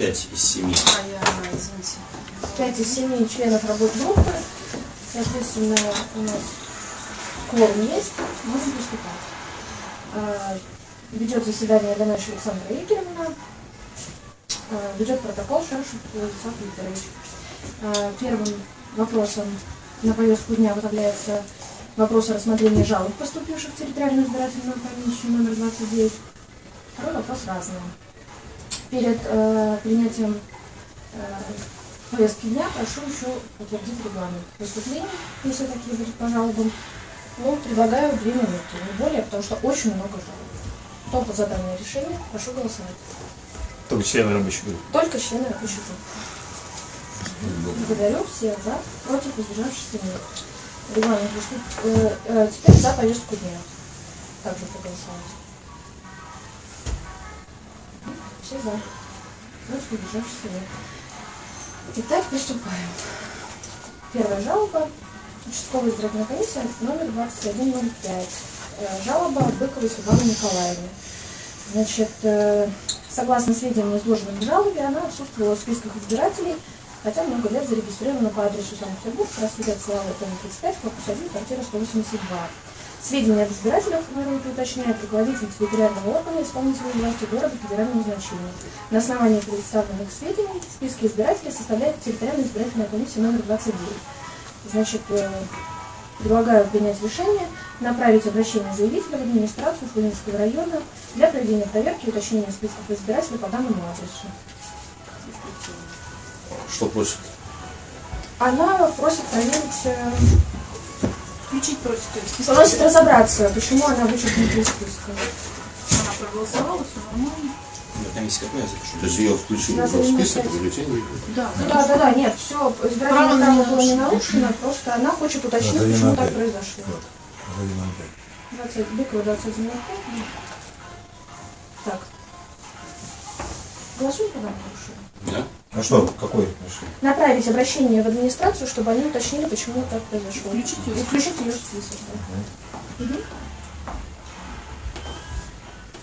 5 из 7. А я, извините. 5 из 7 членов рабочей группы. Соответственно, у нас кворум есть, можем приступать. А, Ведет заседание Ганаша Александра Игоревна. А, Ведет протокол Шаршев Владислав Викторович. А, Первым вопросом на повестку дня выставляется вопрос о рассмотрении жалоб, поступивших в территориальную избирательную комиссию номер 29. Второй вопрос разный. Перед э, принятием э, повестки дня прошу еще утвердить регламент выступлений, если такие будут по жалобам. Ну, предлагаю две минуты, не более, потому что очень много жалоб. Кто за данное решение, прошу голосовать. Только члены рабочей группы. Только члены рабочей группы. Благодарю всех за, против, воздержавшихся нет. Регламент э, э, теперь за повестку дня. Также проголосовать. Все за. Против, воздержавшихся нет. Итак, приступаем. Первая жалоба. Участковая избирательная комиссия номер 2105. Э, Жалоба Быковой Светланы Николаевны. Значит, э, согласно сведениям, изложенным в жалобе, она отсутствовала в списках избирателей, хотя много лет зарегистрирована по адресу Санкт-Петербург, проспект Славы, дом 35, корпус 1, квартира 182. Сведения об избирателях воруют и уточняет руководитель территориального органа исполнительной власти города федерального значения. На основании представленных сведений списки избирателей составляет территориальная избирательная комиссия номер 29. Значит, э, предлагаю принять решение направить обращение заявителя в администрацию Шулинского района для проведения проверки и уточнения списков избирателей по данному адресу. Что просит? Она просит проверить, э, Включить просит, то есть. просит разобраться, почему она вычеркнута из списка. Она проголосовала, все нормально. На комиссии какой я запишу? То есть ее включили в список, бюллетень Да. Ну да, да, да, нет, все, Право избирательное право было не нарушено. просто она хочет уточнить, почему так произошло. 20, Быкова 21 Так. Голосуем по данному решению? Да? А что, какой? Направить обращение в администрацию, чтобы они уточнили, почему так произошло. Включить включить ее в список. да. Мгм.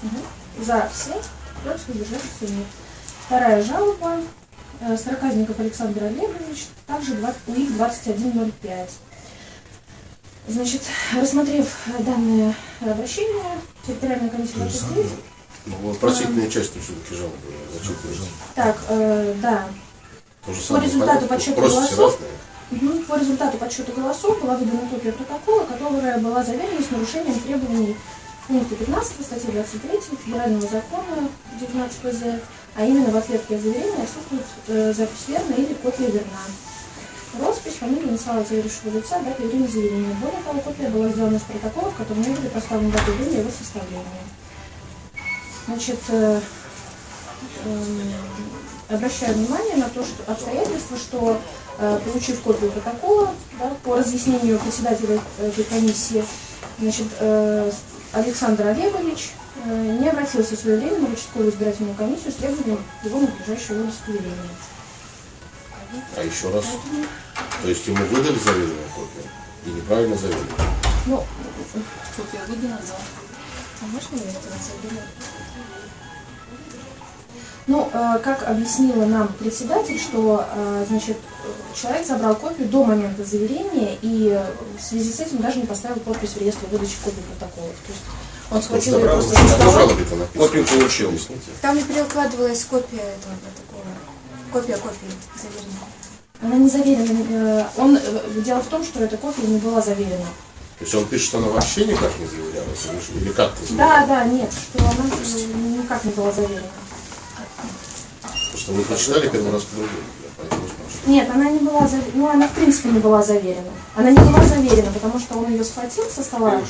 Мгм. За все, против удержавшихся нет. Вторая жалоба. Э, Сороказников Александр Олегович, также 20 УИК 2105. Значит, рассмотрев данное обращение, территориальная комиссия То же 29 Ну, вопросительная часть все-таки жалобы зачитывается. Так, э, да, То же По самое результату подсчета голосов. Мгм. По результату подсчета голосов была выдана копия протокола, которая была заверена с нарушением требований пункта 15 статьи 23 Федерального закона 19 ПЗ, а именно в ответке о заверении отсутствует э, запись верна или копия верна. Роспись, фамилия, инициалы заверившего лица, дата и время заявления. Более того, копия была сделана с протокола, в котором не были поставлены даты и время его составления. Значит, э, эм, обращаю внимание на то, что обстоятельство, что э, получив копию протокола да, по разъяснению председателя этой комиссии, значит, э, Александр Олегович э, не обратился своевременно в участковую избирательную комиссию с требованием его надлежащего удостоверения. А еще раз. То есть ему выдали заверенную копию и неправильно заверили. Ну, Копия выдана, да. А можно я это заберу? Ну, э, как объяснила нам председатель, что, э, значит, человек забрал копию до момента заверения и в связи с этим даже не поставил подпись в реестр выдачи копий протоколов. То есть он схватил ее просто со написано. Копию получил. Объясните. Там не перекладывалась копия этого протокола. Копия копии заверенная. Она не заверена. э, Он, дело в том, что эта копия не была заверена. То есть он пишет, что она вообще никак не заверялась, или что- или как-то Да, да, нет, что она никак не была заверена. Просто вы прочитали первый раз по-другому. Нет, она не была заверена. Ну, она в принципе не была заверена. Она не была заверена, потому что он ее схватил со стола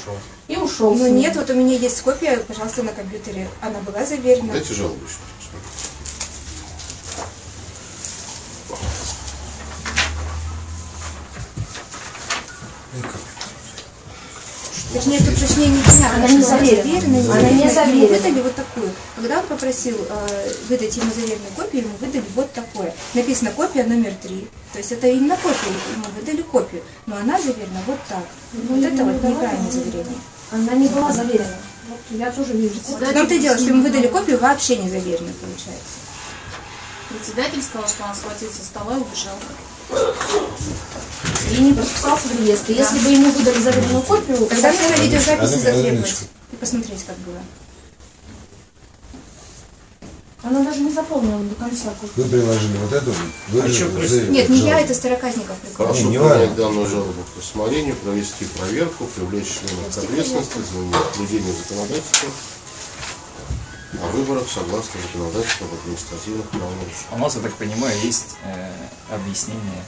и ушел. с Ну ней. нет, вот у меня есть копия, пожалуйста, на компьютере. Она была заверена. Дайте жалобу еще. Точнее, тут точнее не понятно, Она не заверена. Она не заверена. Ему выдали вот такую. Когда он попросил э, выдать ему заверенную копию, ему выдали вот такое. Написано копия номер три. То есть это именно копия, ему выдали копию. Но она заверена вот так. Вот это вот неправильное заверение. Она не была заверена. Вот я тоже вижу. В том-то и дело, что ему выдали копию вообще не заверенную, получается. Председатель сказал, что она схватил со стола и убежал. И не подписался в реестре. Если бы ему выдали заверенную копию, Тогда нужно видеозаписи затребовать и посмотреть, как было. она даже не заполнила до конца. Вы приложили вот эту, вы А чё, уже Нет, не я, жалобу. это Староказников прикол. Прошу Не, не принять данную жалобу к рассмотрению, провести проверку, привлечь членов к ответственности за неблюдение законодательства о выборах согласно законодательству об административных правонарушениях. У нас, я так понимаю, есть э, объяснение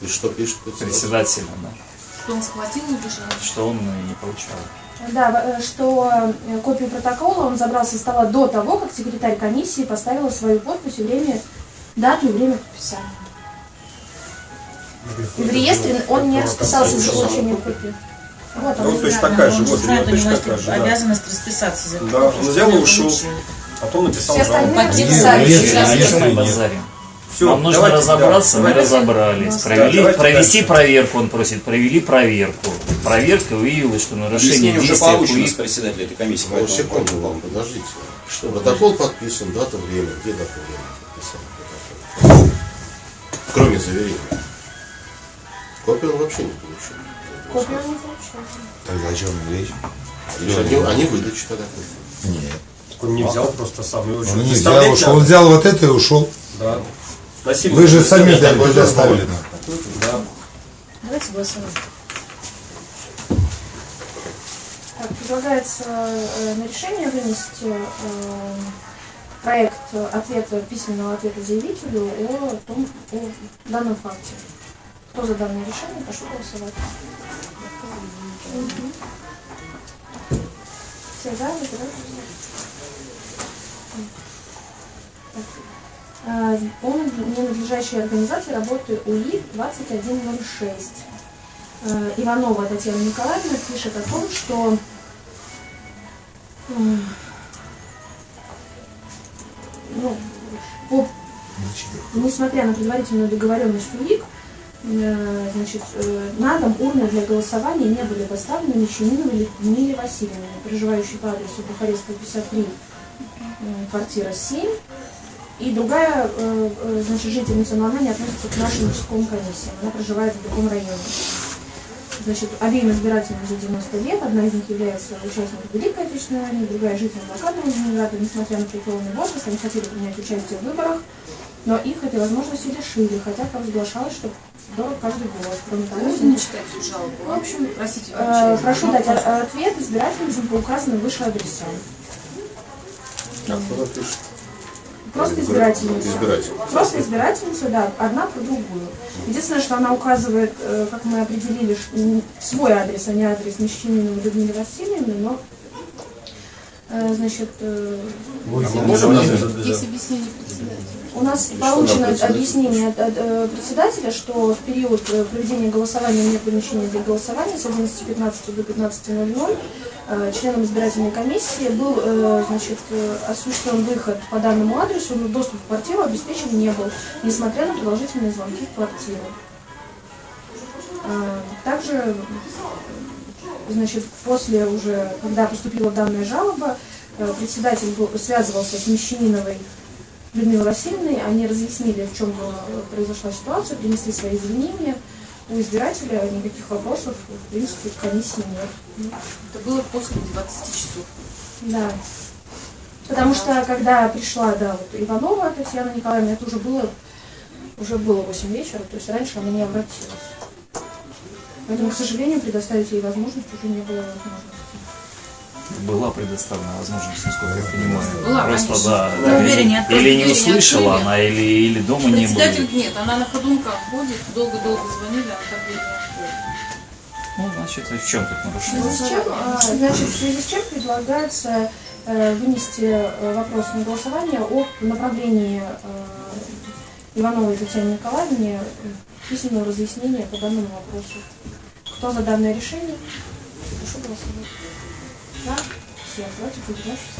И что пишет председатель? председателя, да, Что он схватил и убежал. что он не получал. Да, э, что э, копию протокола он забрал со стола до того, как секретарь комиссии поставила свою подпись и время, дату и время подписания. И в реестре он не расписался за получение копии. Вот Ну, точно Да, такая же, вот, точно такая есть же, да. обязанность расписаться за Да, он взял и ушел. Потом написал Все жалобу. А нет. базарим? Все, Нам нужно давайте, разобраться, да, мы давайте. разобрались. Да, Провели, давайте провести дальше. проверку, он просит, провели проверку. Проверка выявила, что нарушение Объяснение действия уже КУИ получено с председателя этой комиссии. Ну, секунду вам, подождите. Что Протокол подписан, дата, время. Где дата, время подписали? Кроме заверения. Копию он вообще не получил. Копию он не получил. Тогда о чем речь? Они, они выдачи тогда. Нет. Так Он не взял просто сам. Его Он не взял, ушел. Он взял вот это и ушел. Да. Насильно. Вы же сами дали нам. Да. Давайте голосовать. Так, предлагается э, на решение вынести э, проект ответа, письменного ответа заявителю о, том, о данном факте. Кто за данное решение, прошу голосовать. Все за. Э, По ненадлежащей организации работы УИ 2106. Э, Иванова Татьяна Николаевна пишет о том, что м, ну, по, несмотря на предварительную договоренность УИК, э, значит, э, на дом урны для голосования не были доставлены Мещаниновой Людмиле Васильевне, проживающей по адресу Бухарестская 53, м, квартира 7. И другая, э, э, значит, жительница, но она не относится к нашим участковым комиссиям, она проживает в другом районе. Значит, обеим избирателям за 90 лет, одна из них является участником Великой Отечественной войны, другая житель блокадного Ленинграда, несмотря на преклонный возраст, они хотели принять участие в выборах, но их этой возможности лишили, хотя провозглашалось, что дорог каждый голос. Кроме того, Можно не читать всю жалобу? В общем, Простите, э, прошу дать ответ избирательницам по указанным выше адресам. А пишет? Просто избирательница. Избиратель. Просто избирательница, да, одна про другую. Единственное, что она указывает, э, как мы определили, свой адрес, а не адрес Мещаниновой Людмилы Васильевны, но, э, значит, э, Можем назвать? Есть объяснение председателя. У нас получено что председатель объяснение от, от, э, председателя, что в период э, проведения голосования нет помещения для голосования с 11.15 до 15.00 э, членам избирательной комиссии был э, значит, осуществлен выход по данному адресу, но доступ в квартиру обеспечен не был, несмотря на продолжительные звонки в квартиру. Э, Также, значит, после уже, когда поступила данная жалоба, председатель был, связывался с Мещаниновой Людмилой Васильевной, они разъяснили, в чем э, произошла ситуация, принесли свои извинения. У избирателя никаких вопросов, в принципе, к комиссии нет. Это было после 20 часов. Да. Потому что, когда пришла, да, вот Иванова Татьяна Николаевна, это уже было, уже было 8 вечера, то есть раньше она не обратилась. Поэтому, к сожалению, предоставить ей возможность уже не было возможности. Была предоставлена возможность, насколько я понимаю. Была, Просто, конечно. да, Ну, да, не открыли, или не не услышала открыли. она, или, или дома не было. нет, она на ходунках ходит, долго-долго звонили, а так дверь не. Ну, значит, в чем тут нарушение? связи с чем, а, значит, в связи с чем предлагается э, вынести э, вопрос на голосование о направлении э, Ивановой Татьяне Николаевне письменного разъяснения по данному вопросу. Кто за данное решение? Прошу голосовать. За? Все. Давайте поддержавшись.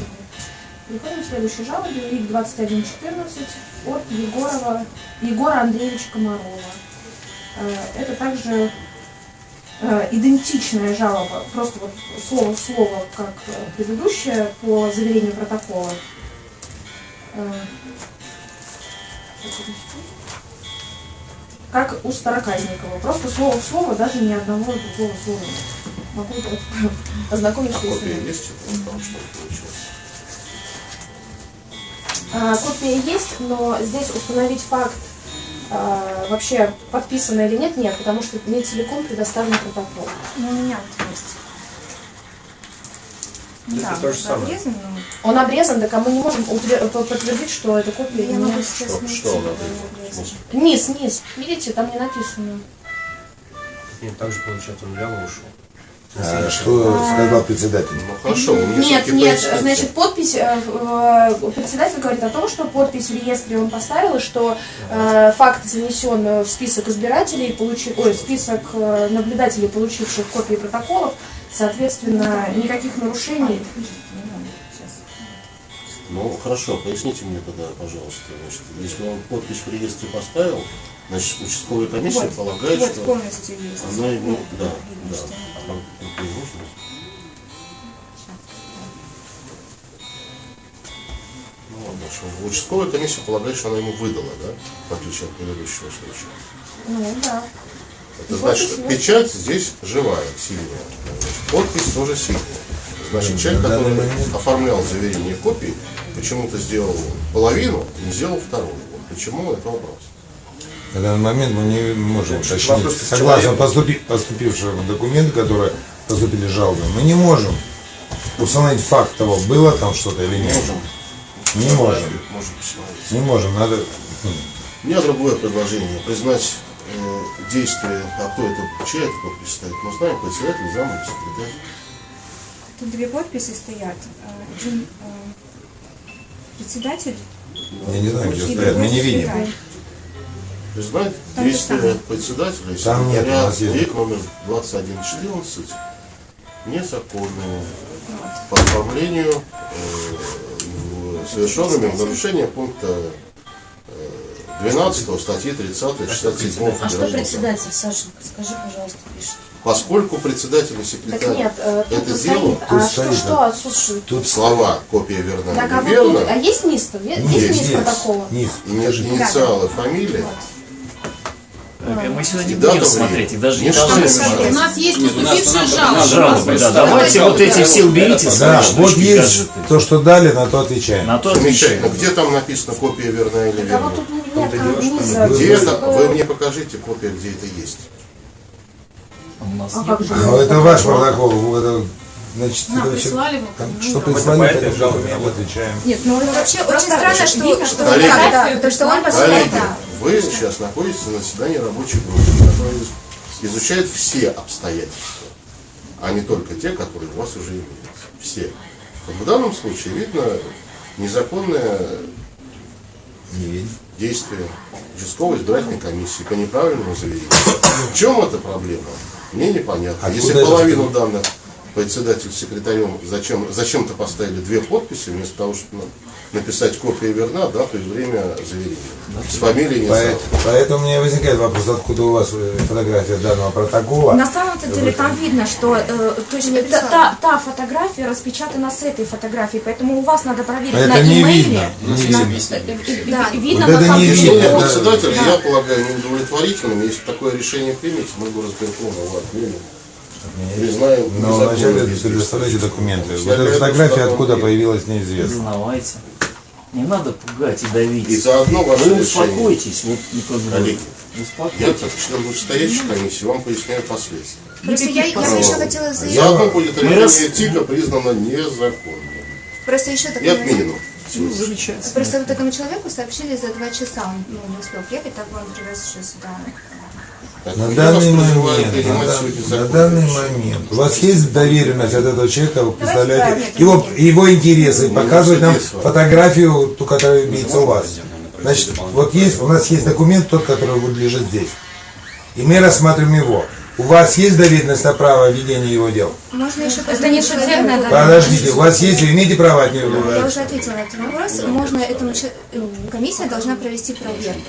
Переходим к следующей жалобе. УИК 2114 от Егорова, Егора Андреевича Комарова. Э, Это также э, идентичная жалоба, просто вот слово в слово, как э, предыдущая, по заверению протокола. Как у Староказникова. Просто слово в слово, даже ни одного другого слова. Могу есть? Что получилось. А, Копия есть, но здесь установить факт а, вообще подписано или нет, нет, потому что не целиком предоставлен протокол. Ну, у меня вот есть. Ну, Это да, то же самое. обрезан, но Он обрезан, так а мы не можем по- подтвердить, что это копия или я могу сейчас Что, найти. что. Низ, низ. Видите, там не написано. Нет, так же получается, он взял и ушел. А что сказал председатель? Ну хорошо, Нет, нет, поясните. значит, подпись, э, э, председатель говорит о том, что подпись в реестре он поставил, и что э, факт занесен в список избирателей, получи- ой, в список э, наблюдателей, получивших копии протоколов, соответственно, никаких нарушений. Ну хорошо, поясните мне тогда, пожалуйста. Значит, если он подпись в реестре поставил, значит, участковая комиссия Вот, полагает, вот что полностью есть. она ему, да, Видно, да. А это и нужно? Ну ладно, что участковая комиссия полагает, что она ему выдала, да, в отличие от предыдущего случая. Ну, да. Это Подпись значит, есть. печать здесь живая, сильная. Значит, подпись тоже сильная. Значит, человек, на данный который оформлял заверение копии, почему-то сделал половину, не сделал вторую. Вот почему это вопрос? На данный момент мы не можем уточнить. Согласно поступи, поступившим документам, которые поступили жалобы, мы не можем установить факт того, было там что-то или нет. Можем. Не можем. Можем. Не можем, надо... м, У меня другое предложение. Признать э, действие, а кто это, чья это подпись стоит, мы знаем, председатель, зам секретарь. Тут две подписи стоят. А, Один а, председатель Я не знаю, где стоят, мы не видим. секретарь. Действие же там. председателя Там нет, у секретаря нас есть. Номер 2114 незаконными по оформлению э, совершенными в нарушение пункта э, 12 статьи 30 67 А что председатель, Сашенька, скажи, пожалуйста, пишет? Поскольку председатель и Так секретарь нет, э, это дело, а что, что отсутствует? Тут слова копия верна Так, а или вот тут, а есть низ-то? Есть есть, низ есть. протокола? Низ. ини- Покажите. инициалы, фамилия, Мы сегодня И не будем смотреть, их даже не должны смотрим. У смотреть. нас есть поступившие жалобы. Жалобы, да. Давайте вот эти все уберите Да, вот есть то, что дали, на то отвечаем. На то отвечаем. Где там написано копия верна или а вот верна? тут нет низа. Где это? Вы мне покажите копия, где это есть. У нас А нет. как же? Ну, это ваш протокол. Это, значит, На, это вообще- прислали там ну, что прислали, это жалобе отвечаем. Нет, ну вообще очень странно, что, что, что Коллеги. да, да, потому что он посылает, да. вы сейчас находитесь на заседании рабочей группы, которая изучает все обстоятельства, а не только те, которые у вас уже имеются. Все. В данном случае видно незаконное Не действие участковой избирательной комиссии по неправильному заверению. В чем эта проблема? Мне непонятно. Откуда Если это половину данных председатель с секретарем зачем, зачем-то поставили две подписи, вместо того, чтобы на- написать копия верна, дату и время заверения. С фамилией не Поэт- Поэтому у меня возникает вопрос, откуда у вас э, фотография данного протокола. На самом-то деле там видно, что э, то есть, та, та- та фотография распечатана с этой фотографии, поэтому у вас надо проверить А на это не имейле. видно. Не На- видно. Да, видно Вот на это не видно. Это- да. я полагаю, неудовлетворительным. Если такое решение примете, мы бы разберем его отменим. Признаем Но незаконным вначале действием. предоставляйте документы. Вот эта фотография откуда появилась, неизвестно. Признавайте. Не надо пугать и давить. И заодно ваше Вы решение. успокойтесь. Вот, бы, Коллеги, успокойтесь. Я, член вышестоящей комиссии, вам поясняю последствия. Просто я, я бы еще хотела заявить, Заодно будет решение ТИКа признано незаконным. просто еще И такой момент. отменено. Ну, замечательно. Просто вот этому человеку сообщили за два часа, он ну, не успел приехать, так он привез еще сюда. Так, На данный момент, на, дан- на данный момент, у вас есть доверенность от этого человека, вы представляете его, его интересы, показывать нам фотографию, ту, которая имеется у вас. Значит, вот есть, у нас есть документ, тот, который вот лежит здесь. И мы рассматриваем его. У вас есть доверенность на право ведения его дел? Можно еще Это не судебное доверие. Подождите, у вас есть, вы имеете право от него? Я уже ответила на этот вопрос. Можно этому э, комиссия должна провести проверку.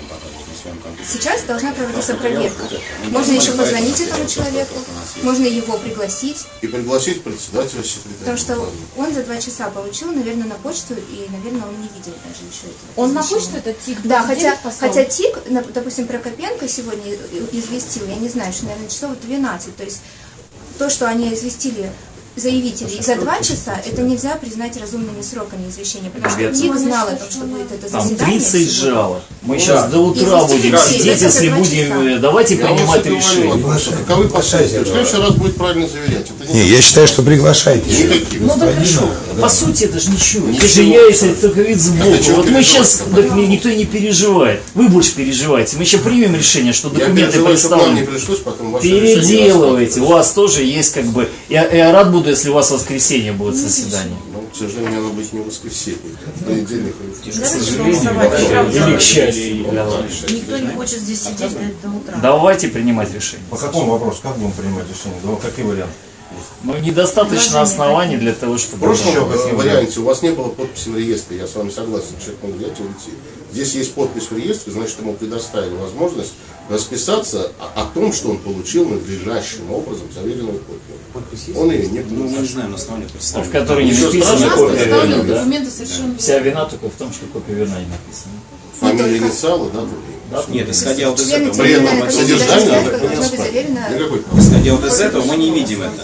Сейчас должна проводиться проверка. Можно еще позвонить этому человеку, можно его пригласить, И пригласить председателя секретаря. потому что он за два часа получил, наверное, на почту, и, наверное, он не видел даже еще этого. Он на почту этот тик Да, 29 хотя, послал? хотя ТИК, допустим, Прокопенко сегодня известил, я не знаю, что, наверное, часов 12. То есть то, что они известили заявителей за два часа, это нельзя признать разумными сроками извещения, потому что Ребята. ТИК знал о том, что будет это Там заседание. 30 сегодня. жалоб. Мы сейчас до утра будем сидеть, если будем... часа. э, Давайте Я принимать решение. каковы последствия? В следующий раз будет правильно заверять. Не, я считаю, что приглашайте. Ну да хорошо. По сути, это же ничего. Это же Ничего. я, если только вид сбоку. А Вот мы сейчас, так ни- никто не переживает. Вы больше переживаете. Мы еще примем решение, что Я документы представлены. пришлось потом ваше решение Переделывайте. У вас тоже есть как бы... Я, я рад буду, если у вас в воскресенье будет заседание. Ну, к сожалению, оно быть не в воскресенье. Понедельник Давайте сожалению. Или к счастью. Никто не хочет здесь сидеть до, утра. Давайте принимать решение. По какому вопросу, как будем принимать решение? Да, какие варианты? Но недостаточно оснований для того, В чтобы... прошлом Еще э, варианте у вас не было подписи в реестре, я с вами согласен, человек мог взять и уйти. Здесь есть подпись в реестре, значит, ему предоставили возможность расписаться о, о том, что он получил надлежащим образом заверенную копию. Он ее не Ну, мы не получил. знаем на основании В представления. которой не написана страшно, копия вины, да? документы совершенно Вся вина только в том, что копия вина не написана. Фамилия, инициалы, да, другие. Да? Нет, исходя вот из этого, Никакой исходя вот из этого мы не видим это.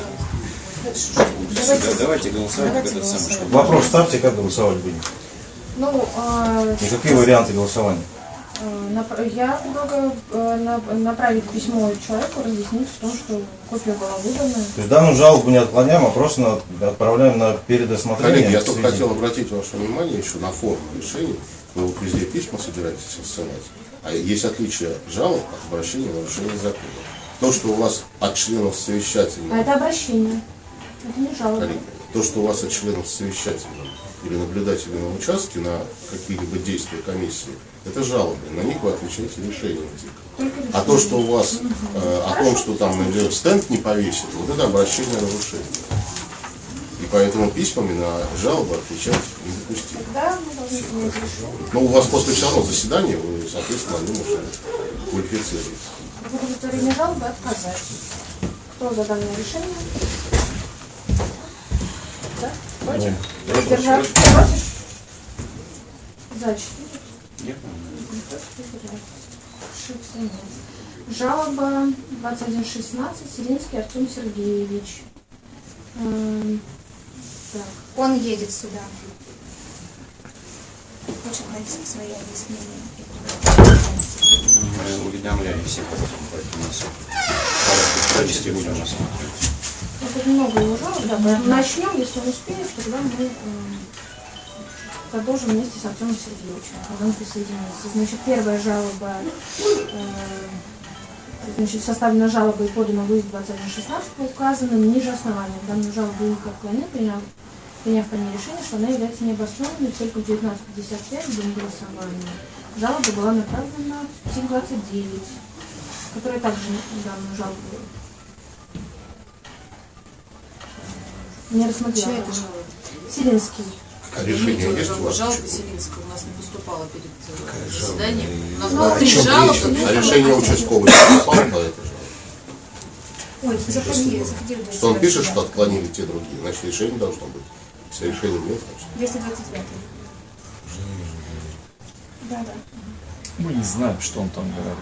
Да, давайте голосовать, это самое, чтобы... Вопрос ставьте, как голосовать будем. Ну, а, И какие варианты голосования? нап- я предлагаю э, на- направить письмо человеку, разъяснить в том, что копия была выдана. То есть данную жалобу не отклоняем, а просто на- отправляем на передосмотрение. Коллеги, я только хотел обратить ваше внимание еще на форму решений. Вы вот везде письма собираетесь рассылать. А есть отличие жалоб от обращения на нарушение закона. То, что у вас от членов А совещательного, это обращение. То, что у вас от членов совещательного или наблюдателей на участке на какие-либо действия комиссии, это жалобы. На них вы отвечаете решением. А то, что у вас э, о том, что там например, стенд не повесит, вот это обращение о нарушении. И поэтому письмами на жалобы отвечать принять решение. Но у вас после все равно заседания, вы, соответственно, они уже квалифицируете. В удовлетворении жалобы отказать. Кто за данное решение? Да? Против? Воздержавшись? Против? За четыре. Нет, Ошибся, нет. Жалоба 2116, Селинский Артем Сергеевич. Эм, Так, Он едет сюда. Хочет дать свои объяснения. Мы уведомляли всех, поэтому нас в порядке будем рассматривать. Тут много его жалоб, да, начнем, если он успеет, тогда мы эм, продолжим вместе с Артемом Сергеевичем, когда он присоединится. Значит, первая жалоба, э, значит, составлена жалоба и подана в ИС 2116 по указанным ниже основаниям. Данную жалобу ИК отклонил, приняв, приняв по ней решение, что она является необоснованной, только в 1955 в день голосования. Жалоба была направлена в ТИК-29, которая также данную жалобу не рассмотрела. Чья это жалоба? Селинский. Решение есть у вас? Жалоба Чего? Селинского у нас не поступала перед э, заседанием. У нас Ну, было а три жалобы. А решение участковый не попало по этой жалобе? Ой, заходи, заходи. Что он пишет, что отклонили те другие, значит решение должно быть. Если решения нет, значит. 229. Да, да. Мы не знаем, что он там говорит.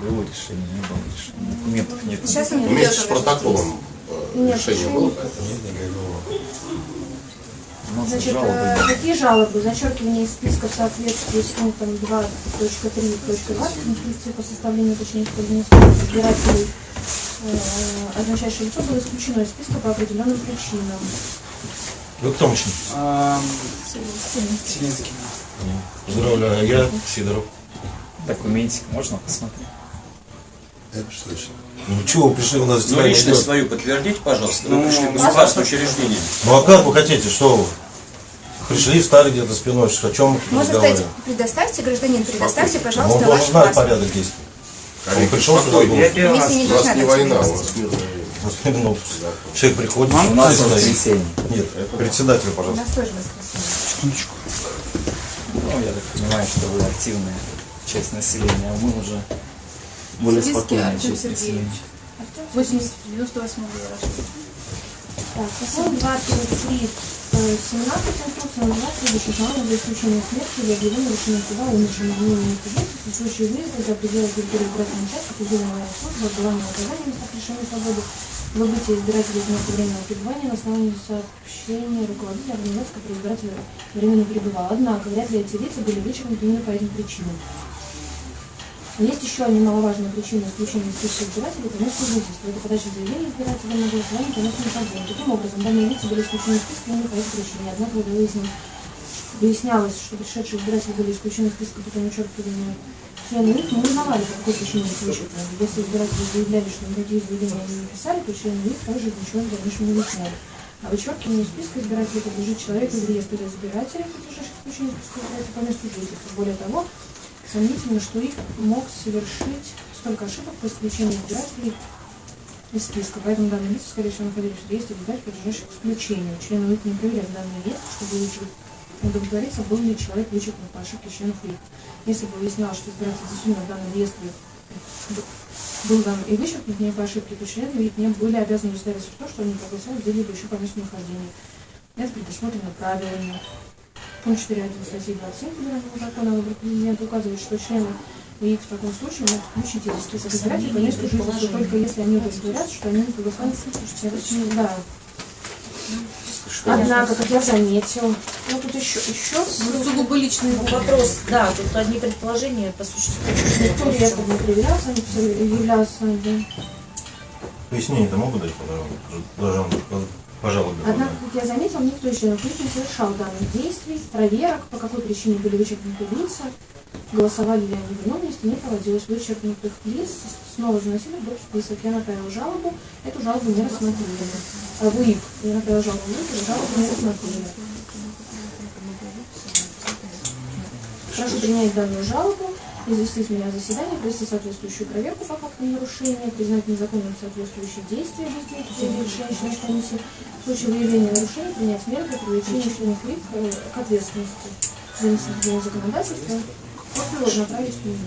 Было решение, не было решения. Документов нет. Сейчас он Вместе с протоколом Нет, решение было нет. нас Значит, жалобы э, какие жалобы? Зачеркивание из списка в соответствии с пунктом 2.3.20 инструкции по составлению уточнения избирателей э, означающее лицо было исключено из списка по определенным причинам. Вы кто мужчина? Поздравляю, а я Сидоров. Документик можно посмотреть? Это точно. Ну чего вы пришли у нас Ну, заседание личность идет? свою подтвердите, пожалуйста. Вы Ну, пришли в государственное учреждение. Ну а как вы хотите, что вы? Пришли, встали где-то спиной, о чем мы тут Можно сказать, предоставьте, гражданин, предоставьте, Ну, пожалуйста, Он должен знать порядок действий. Он пришел сюда, был. У должна не война, у мирное время. Ну, человек приходит, У нас воскресенье. Нет, председатель, У пожалуйста. нас тоже воскресенье. Ну, я так понимаю, что вы активные часть населения, а мы уже более спокойная Артем. Сергеевич. 80, 98 года рождения. Так, закон 233 э, 17 инструкция называется следующим словом за исключением смерти или объявления решения суда умершим изменением субъекта в случае выезда за пределы территории избирательного участка предельной военной службы, отбывания наказания места лишения свободы, выбытия избирателя из места временного пребывания на основании сообщения руководителя организации, который избиратель временно пребывал. Однако вряд ли эти лица были вычеркнуты именно по этим причинам. Есть еще немаловажная причина исключения списка избирателей, это место жительства. Это подача заявления избирателя на голосование по месту нахождения. Таким образом, данные лица были исключены из списка именно по этой причине. Однако, выяснилось, выяснялось, что пришедшие избиратели были исключены из списка путем вычеркивания члены ИК, мы узнавали, по какой причине их вычеркнули. Если избиратели заявляли, что никакие заявления не писали, то члены ИК также ничего в дальнейшем не выясняли. А вычеркивание из списка избирателей подлежит человеку из реестра избирателей, подлежащих исключению списка избирателей по месту жительства. Более того, Сомнительно, что их мог совершить столько ошибок по исключению избирателей из списка. Поэтому данные лица, скорее всего, находились в реестре избирателей, подлежащих исключению. Члены ИК не проверяли данные реестры, чтобы удовлетвориться, был ли человек вычеркнут по ошибке членов ИК. Если бы выяснялось, что избиратель действительно в данном реестре был дан и вычеркнут не по ошибке, то члены ИК не были обязаны удостовериться в том, что они проголосовали где-либо еще по месту нахождения. Это предусмотрено правилами. Пункт 4.1 статьи 27 Федерального закона о президента указывает, что члены ИИК в таком случае могут включить из список избирателей по месту жительства, только если они удостоверятся, что они не проголосовали. Да. Однако, как я заметил, ну тут еще, еще Ну, сугубо личный Вопрос, да, тут одни предположения по существу. никто реестр не проверялся, они все являлся, да. Пояснение-то могут дать пожалуйста, пожалуйста. Однако, как я заметил, никто из членов не совершал данных действий, проверок, по какой причине были вычеркнуты лица, голосовали ли они в ином месте, не проводилось вычеркнутых лиц, снова заносили в список. Я направил жалобу, эту жалобу не рассмотрели. А вы ИК, я направил жалобу в ИК, жалобу не рассмотрели. Прошу принять данную жалобу, известить меня о заседании, провести соответствующую проверку по фактам нарушения, признать незаконным соответствующие действия ходе решения членов комиссии, в случае выявления нарушений принять меры для привлечения членов ИК э, к ответственности за несоблюдение законодательства, копию направить в.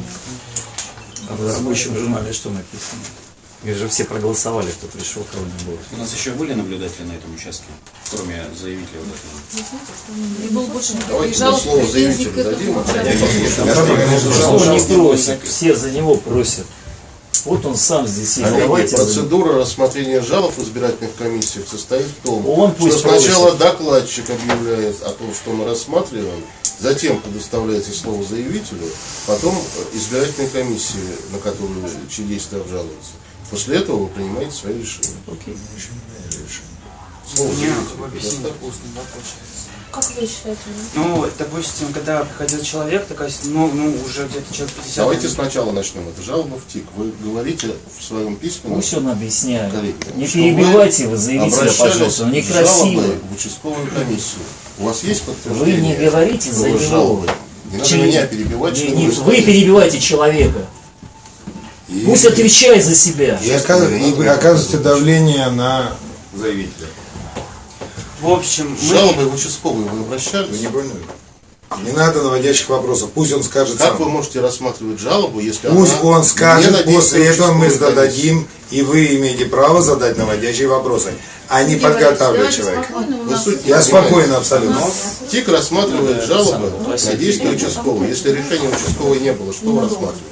А в рабочем журнале что написано? Их же все проголосовали, кто пришел, кого не было. У нас еще были наблюдатели на этом участке, кроме заявителя вот этого? И был больше жалоб, слово заявителю дадим, а. Что не просит, все за него просят. Вот он сам здесь есть. Давайте процедура рассмотрения жалоб в избирательных комиссиях состоит в том, Он что пусть сначала просит. докладчик объявляет о том, что мы рассматриваем, затем предоставляется слово заявителю, потом избирательной комиссии, на которую чьи действия обжалуются. После этого вы принимаете свои решения. Окей. Слово У меня устный вопрос. Как вы считаете? Ну, допустим, когда приходил человек, такая, ну, ну, уже где-то человек 50. Давайте сначала начнем. Это жалоба в ТИК. Вы говорите в своем письменном Пусть он объясняет. коллеге, Не перебивайте вы вы заявителя, пожалуйста, он с некрасиво. жалобой в участковую комиссию. У вас есть Вы подтверждение? не говорите за вы жалобы? Не надо Через- меня перебивать, Не- не- вы вы перебиваете человека. И- Пусть отвечает за себя. И, и вы оказываете давление на заявителя. В общем, мы... жалобой в участковую вы обращались? Вы не поняли? Не надо наводящих вопросов. Пусть он скажет Как сам. вы можете рассматривать жалобу, если Пусть она он скажет, на действие после этого мы зададим, и вы имеете право задать наводящие вопросы, а не подготавливать человека. Я спокойно абсолютно. комиссии? ТИК рассматривает жалобы на действия участковой. Если решения участковой не было, что вы рассматриваете?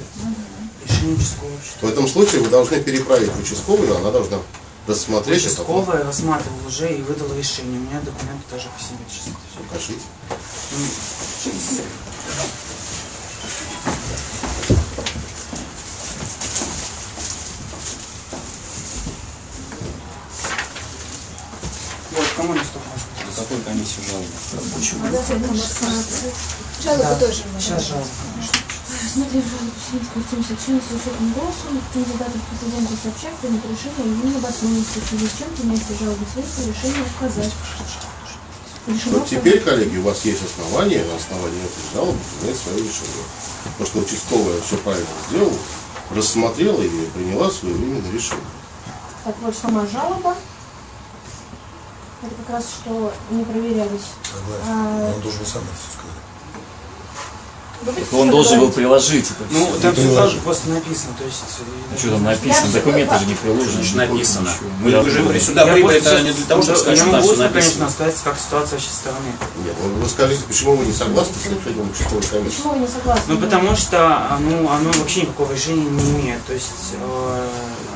Решение участкового. В этом случае вы должны переправить в участковую, она должна рассмотреть это. Участковая рассматривал уже и выдала решение. У меня документы тоже по себе сейчас это. Покажите. Вот, кому не столько На какой комиссии жалобы? Жалобы тоже Сейчас жалоба. Смотрим жалобу Синского 77 с учетом голоса кандидатов в президенты сообщают принять решение о необоснованности, в связи с чем принятие жалобы Синского решение отказать. Решено Вот теперь, коллеги, у вас есть основания на основании этой жалобы принять свое решение. Потому что участковая все правильно сделала, рассмотрела и приняла своевременное решение. Так вот, сама жалоба. Это как раз, что не проверялись. А, Он должен сам это все сказать. Он должен был приложить это Ну, все. там все просто написано, то есть... э, Что там написано? Документы же не приложены. Значит, написано. Мы, Я вы же думаю. при сюда прибыли, это не для того, чтобы сейчас- сказать, что там все написано. конечно, сказать, как ситуация со стороны. Нет, вы, вы скажите, почему вы не согласны с решением участковой комиссии? Почему вы не согласны? Ну, потому что а, ну, оно вообще никакого решения не имеет. То есть, э,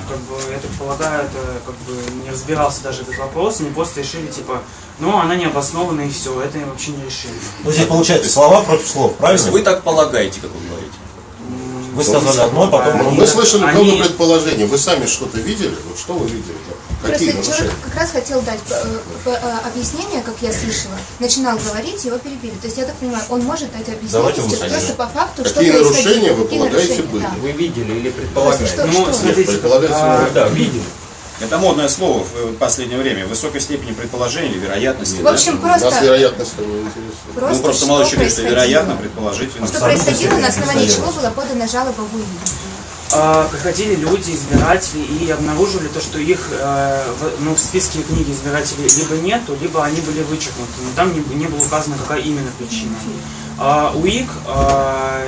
как бы, я так полагаю, это как бы не разбирался даже этот вопрос, они просто решили, типа, ну, она не обоснована и все, это вообще не решение. Ну, здесь получается слова против слов, То есть правильно? вы так полагаете, как вы говорите. Вы сказали одно, потом Они- мы слышали они- много предположений. Вы сами что-то видели? Вот что вы видели? Какие Просто нарушения? человек как раз хотел дать э, э, э, объяснение, как я слышала. Начинал говорить, его перебили. То есть я так понимаю, он может дать объяснение просто по факту, что Какие происходило. нарушения вы полагаете были? да. Вы видели или предполагаете? что, Ну, что? смотрите, предполагается, а, Да, видели. Это модное слово в последнее время. В высокой степени предположения или вероятности. В да? общем, Нас просто, вероятность не интересует. просто, Ну, просто молодой человек что вероятно, предположительно. Что происходило, на основании чего была подана жалоба в УИ. А, приходили люди, избиратели, и обнаружили то, что их э, в, ну, в списке книги избирателей либо нету, либо они были вычеркнуты. Но там не, не было указано, какая именно причина. А, УИК а,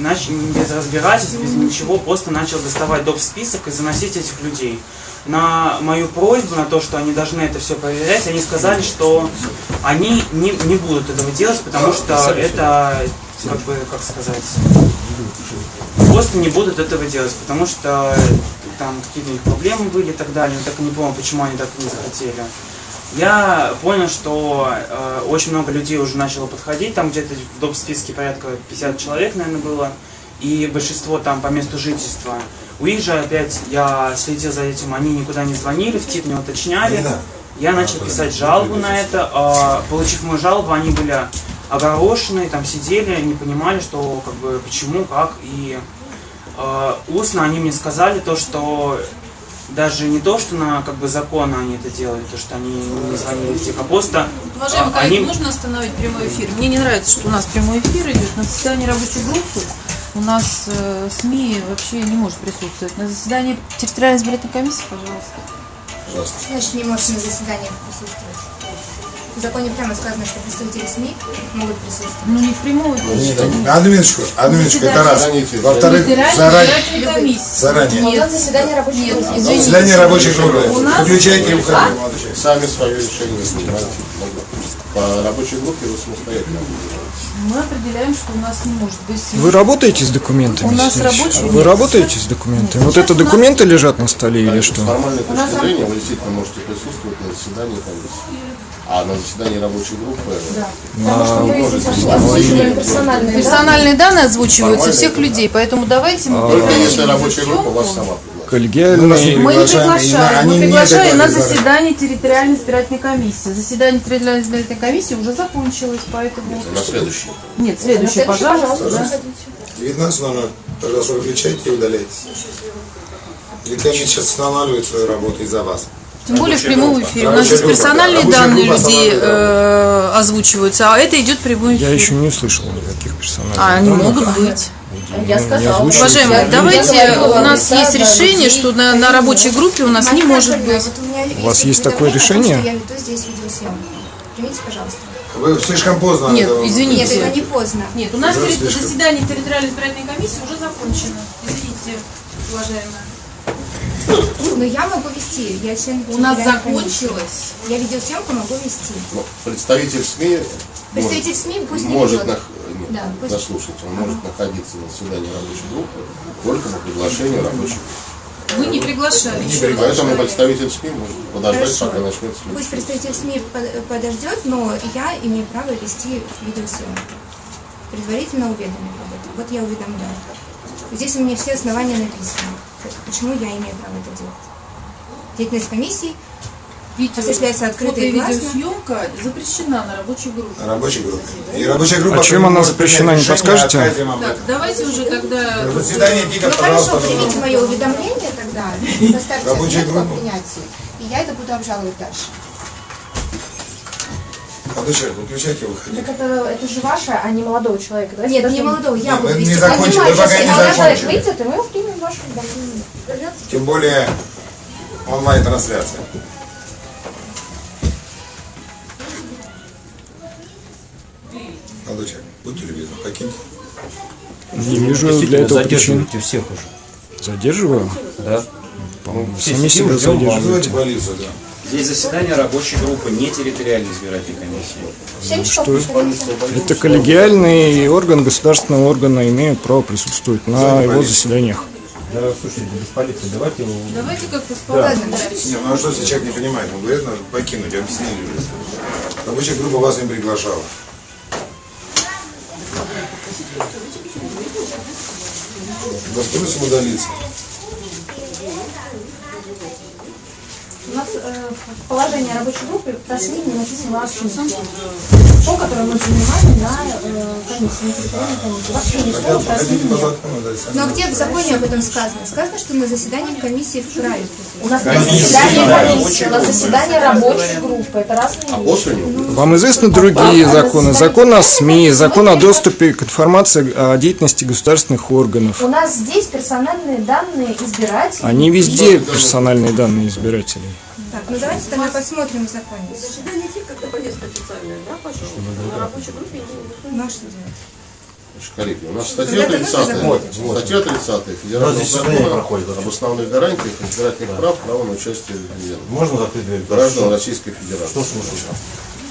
нач- без разбирательств, без ничего, просто начал доставать доп. список и заносить этих людей. На мою просьбу, на то, что они должны это все проверять, они сказали, что они не, не будут этого делать, потому что это, как бы, как сказать, просто не будут этого делать, потому что там какие-то у них проблемы были и так далее. Я так и не понял, почему они так не захотели. Я понял, что э, очень много людей уже начало подходить, там где-то в доп. списке порядка 50 человек, наверное, было, и большинство там по месту жительства. У них же опять, я следил за этим, они никуда не звонили, в ТИП не уточняли. Надо. Я начал писать жалобу на это. а, Получив мою жалобу, они были огорошены, там сидели, не понимали, что как бы почему, как. И э, устно они мне сказали то, что даже не то, что на как бы законно они это делали, то, что они не звонили в а просто Уважаемый а, коллеги, они... нужно остановить прямой эфир. Мне не нравится, что у нас прямой эфир идет. На заседании рабочей группы у нас э, СМИ вообще не может присутствовать. На заседании территориальной избирательной комиссии, пожалуйста. Пожалуйста. Значит, не может на заседаниях присутствовать. В законе прямо сказано, что представители СМИ могут присутствовать. Ну не в прямом эфире. Одну минуточку, одну минуточку, это раз. Во-вторых, заранее, избирательной комиссии. заранее. Вот заседание рабочей Нет, группы. извините. Заседание рабочей группы. У нас- Выключайте и уходите. Сами свое решение принимаете. По рабочей группе вы самостоятельно. Мы определяем, что у нас не может быть Вы работаете с документами? У нас здесь? рабочие Вы нет. работаете с документами? Вот Сейчас это у нас- документы лежат на столе или С что? формальной точки зрения вы действительно можете присутствовать на заседании комиссии. А на заседании рабочей группы Потому что мы сейчас озвучиваем персональные Персональные данные озвучиваются всех да. людей, поэтому давайте мы только если рабочая группа вас сама пригласит. Коллегиальные... Мы не Приглашаем, мы приглашаем на заседание территориальной избирательной комиссии. Заседание территориальной избирательной комиссии уже закончилось, поэтому... На следующий. Нет, следующее, пожалуйста. да. 19.00. Пожалуйста, выключайте и удаляйтесь. Или комиссия сейчас останавливает свою работу из-за вас. Тем более в прямом эфире. У нас здесь персональные данные людей э, озвучиваются, а это идет прямой эфир. Я еще не слышал никаких персональных А они данных. могут быть. Я сказала. Уважаемые, давайте, у нас да, есть да, решение, что на, на рабочей группе у нас не может быть. У вас есть такое решение? что Я веду здесь видеосъемку. Примите, пожалуйста. Вы слишком поздно. Нет, это- извините. Нет, это не поздно. Нет, у нас Уже заседание территориальной избирательной комиссии уже закончено. Извините, уважаемая. Но я могу вести. Я член У нас закончилось. Я видеосъемку могу вести. Ну, представитель СМИ Представитель СМИ пусть не может, нах... нет, Да, пусть- заслушать, он может находиться на заседании рабочей группы только по приглашению рабочей группы. Вы не приглашали раз. Поэтому представитель СМИ может подождать, Хорошо. пока начнется Пусть представитель СМИ под- подождет, но я имею право вести видеосъемку. Предварительно уведомив об этом. Вот я уведомляю. Здесь у меня все основания написаны. Почему я имею право это делать. Деятельность комиссии Видео, осуществляется открыто фото и видеосъемка запрещена на рабочей группе. На рабочей группе. И рабочая группа... А чем она запрещена, не подскажете? Так, давайте уже тогда... Заседание ТИКа, Ну хорошо, пожалуйста. примите мое уведомление тогда, поставьте отметку о принятии, и я это буду обжаловать дальше. Молодой человек, выключайте выходите. Так это, это же ваше, а не молодого человека. Давайте Нет, не молодого, я буду мы не вести. закончили, вы пока не я Молодой человек закончили. выйдет, и мы примем уведомление. Тем более онлайн-трансляция. Молодой человек, будьте любезны, покиньте. Не вижу для этого причин. всех уже. Задерживаю? Да. По-моему, все сами себя задерживаете. полицию, да. Здесь заседание рабочей группы, не территориальной избирательной комиссии. В 7 часов Что? Это коллегиальный орган государственного органа имеют право присутствовать на его заседаниях. Да, слушайте, без полиции, давайте... Давайте как-то спокойно. Не, ну а что, если человек не понимает, он говорит, надо покинуть, объяснили уже. Рабочая группа вас не приглашала. Просим удалиться. Э, в положении рабочей группы не написано вообще. То, которое мы занимали на э, комиссии, на территориальной комиссии. Вообще ни слова про СМИ? Но где в законе об этом сказано? Сказано, что на заседании комиссии вправе У нас нет заседания комиссии, у нас заседание рабочей группы. Это разные А вещи. него Вам известны другие законы? Закон о СМИ, закон о доступе к информации о деятельности государственных органов. У нас здесь персональные данные избирателей. Они везде персональные данные избирателей. Так, ну давайте тогда посмотрим в законе. Заседание ТИК как-то повестка официальная, да, пожалуйста? На рабочей группе не Ну а что делать? Коллеги, у нас статья 30, Вот, вот. статья 30 У Федерального закона проходит. об основных гарантиях избирательных прав, права на участие. Можно закрыть дверь? граждан Российской Федерации. Что слушать?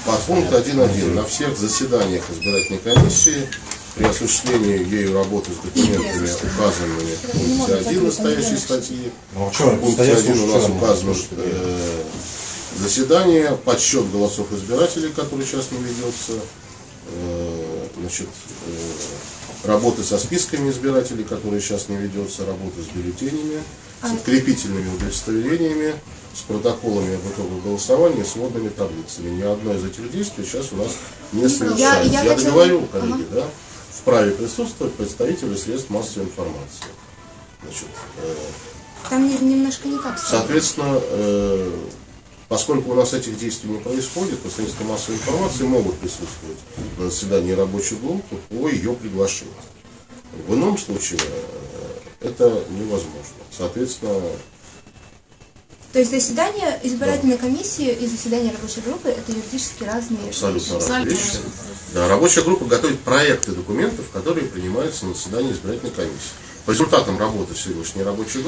Под пункт 1.1. На всех заседаниях избирательной комиссии при осуществлении ею работы с документами, указанными в пункте 1 настоящей статьи, Ну, а в пункте стоять 1 у нас указано э, заседание, подсчет голосов избирателей, который сейчас не ведется, э, значит, э, работы со списками избирателей, которые сейчас не ведется, работы с бюллетенями, с открепительными удостоверениями, с протоколами об итогах голосования, с водными таблицами. Ни одно из этих действий сейчас у нас не совершается. я Я, хотела- договорю, коллеги, да? Вправе присутствовать представители средств массовой информации. Значит, э, Там не- немножко не так. Соответственно, э, поскольку у нас этих действий не происходит, то средства массовой информации могут присутствовать на заседании рабочей группы по ее приглашению. В ином случае э, это невозможно. Соответственно, То есть заседание избирательной комиссии и заседание рабочей группы это юридически разные абсолютно вещи. разные вещи. Да, рабочая группа готовит проекты документов, которые принимаются на заседании избирательной комиссии. По результатам работы сегодняшней рабочей группы